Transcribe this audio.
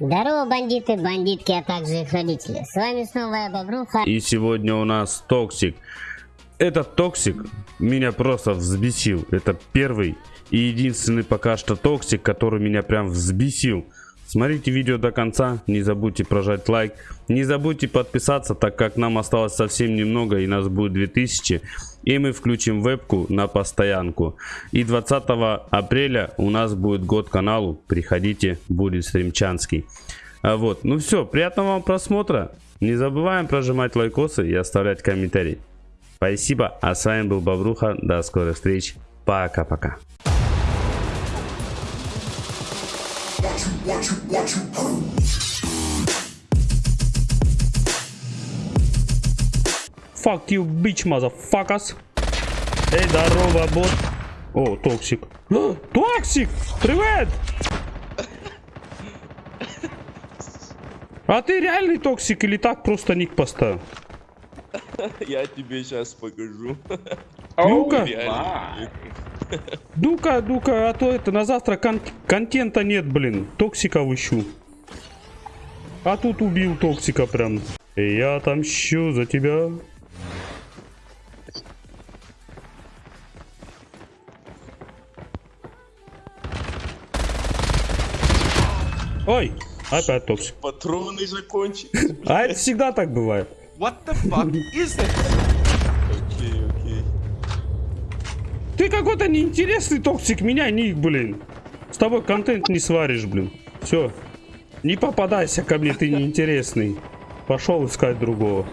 Здорово, бандиты, бандитки, а также их родители. С вами снова я, Бобруха. И сегодня у нас Токсик. Этот Токсик меня просто взбесил. Это первый и единственный пока что Токсик, который меня прям взбесил. Смотрите видео до конца, не забудьте прожать лайк, не забудьте подписаться, так как нам осталось совсем немного и нас будет 2000. И мы включим вебку на постоянку. И 20 апреля у нас будет год каналу, приходите, будет стримчанский. А вот, ну все, приятного вам просмотра. Не забываем прожимать лайкосы и оставлять комментарии. Спасибо, а с вами был Бобруха, до скорых встреч, пока-пока. Fuck you, bitch, motherfuckers. Эй, здорово, бот. О, Токсик. Токсик! Привет! А ты реальный Токсик или так просто ник поставил? Я тебе сейчас покажу. Ну-ка. Ну-ка, ну-ка, а то это на завтра кон- контента нет, блин. Токсика ищу. А тут убил Токсика прям. Я отомщу за тебя. Ой, опять Токсик. Патроны закончились. А это всегда так бывает. What the fuck is this? Ты какой-то неинтересный токсик, меняй ник, блин. С тобой контент не сваришь, блин. Все. Не попадайся ко мне, ты неинтересный. Пошел искать другого.